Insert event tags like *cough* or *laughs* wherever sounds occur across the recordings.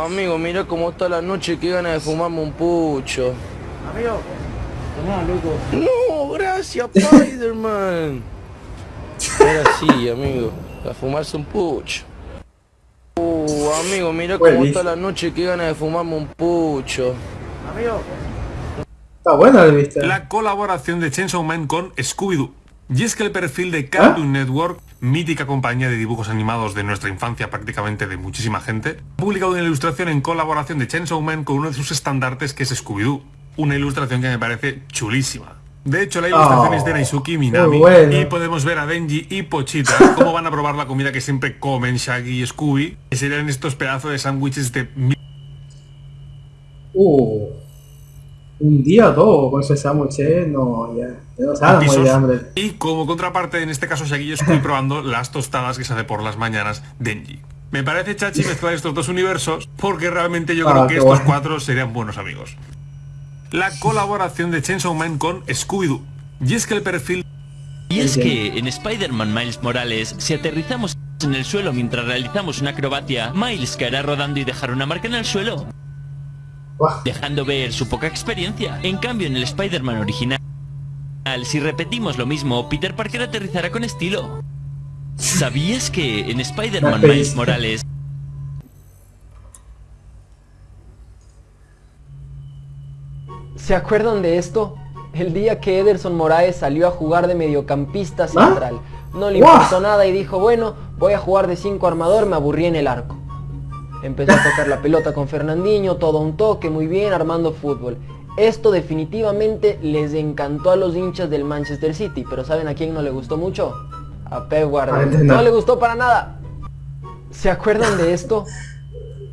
Amigo, mira cómo está la noche, qué ganas de fumarme un pucho. Amigo, tomá, loco. No, gracias, Spider-Man. Era así, amigo, a fumarse un pucho. Uh, amigo, mira cómo está la noche, qué ganas de fumarme un pucho. Amigo. Está buena la vista. La colaboración de Chainsaw Man con Scooby-Doo. Y es que el perfil de Cartoon Network, mítica compañía de dibujos animados de nuestra infancia prácticamente de muchísima gente, ha publicado una ilustración en colaboración de Chainsaw Man con uno de sus estandartes que es Scooby-Doo. Una ilustración que me parece chulísima. De hecho, la ilustración es de Naisuki Minami y podemos ver a Denji y Pochita *laughs* cómo van a probar la comida que siempre comen Shaggy y Scooby, que serían estos pedazos de sándwiches de... Uh, un día o dos con ese sándwich, ¿eh? No, ya... Y como contraparte, en este caso Shaggy estoy probando las tostadas que se hace por las mañanas Denji. Me parece chachi mezclar estos dos universos porque realmente yo creo ah, que estos cuatro serían buenos amigos. La colaboración de Chainsaw Man con Scooby-Doo. Y es que el perfil... Y es que en Spider-Man Miles Morales, si aterrizamos en el suelo mientras realizamos una acrobacia, Miles caerá rodando y dejará una marca en el suelo. Dejando ver su poca experiencia. En cambio, en el Spider-Man original, si repetimos lo mismo, Peter Parker aterrizará con estilo. ¿Sabías que en Spider-Man Miles Morales... ¿Se acuerdan de esto? El día que Ederson Moraes salió a jugar de mediocampista ¿Ah? central. No le importó nada y dijo, bueno, voy a jugar de 5 armador, me aburrí en el arco. Empezó a tocar la pelota con Fernandinho, todo un toque, muy bien, armando fútbol. Esto definitivamente les encantó a los hinchas del Manchester City, pero ¿saben a quién no le gustó mucho? A Pep Guardiola. No le gustó para nada. ¿Se acuerdan de esto?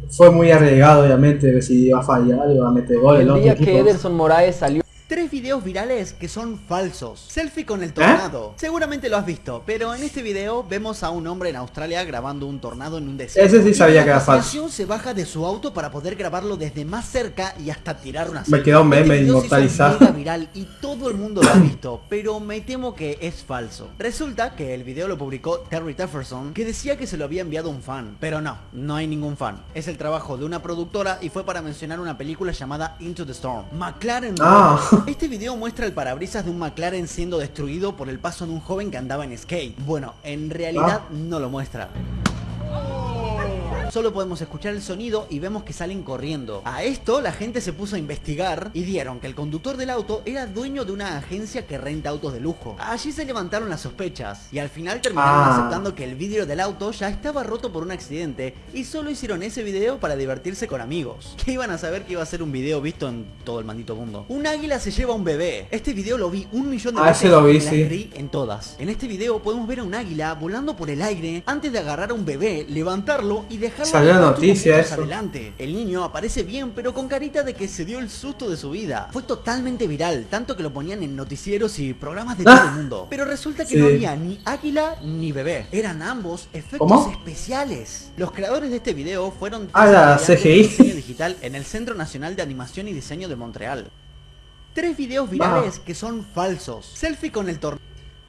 Fue muy arriesgado, obviamente, si iba a fallar, iba a meter goles. El día que Ederson Moraes salió Tres videos virales que son falsos. Selfie con el ¿Eh? tornado. Seguramente lo has visto, pero en este video vemos a un hombre en Australia grabando un tornado en un desierto. Ese sí sabía que era falso. se baja de su auto para poder grabarlo desde más cerca y hasta tirar una Me quedó un meme este inmortalizado. viral y todo el mundo lo ha visto, pero me temo que es falso. Resulta que el video lo publicó Terry Jefferson, que decía que se lo había enviado un fan. Pero no, no hay ningún fan. Es el trabajo de una productora y fue para mencionar una película llamada Into the Storm. McLaren ah. Este video muestra el parabrisas de un McLaren siendo destruido por el paso de un joven que andaba en skate. Bueno, en realidad ah. no lo muestra. Solo podemos escuchar el sonido y vemos que salen corriendo. A esto la gente se puso a investigar y dieron que el conductor del auto era dueño de una agencia que renta autos de lujo. Allí se levantaron las sospechas y al final terminaron ah. aceptando que el vidrio del auto ya estaba roto por un accidente y solo hicieron ese video para divertirse con amigos. Que iban a saber que iba a ser un video visto en todo el maldito mundo. Un águila se lleva a un bebé. Este video lo vi un millón de ah, veces lo vi, sí. en todas. En este video podemos ver a un águila volando por el aire antes de agarrar a un bebé, levantarlo y dejar Salió noticia eso. Adelante. El niño aparece bien, pero con carita de que se dio el susto de su vida. Fue totalmente viral, tanto que lo ponían en noticieros y programas de todo el mundo. Pero resulta que no había ni águila ni bebé. Eran ambos efectos especiales. Los creadores de este video fueron a la CGI digital en el Centro Nacional de Animación y Diseño de Montreal. Tres videos virales que son falsos. Selfie con el torneo.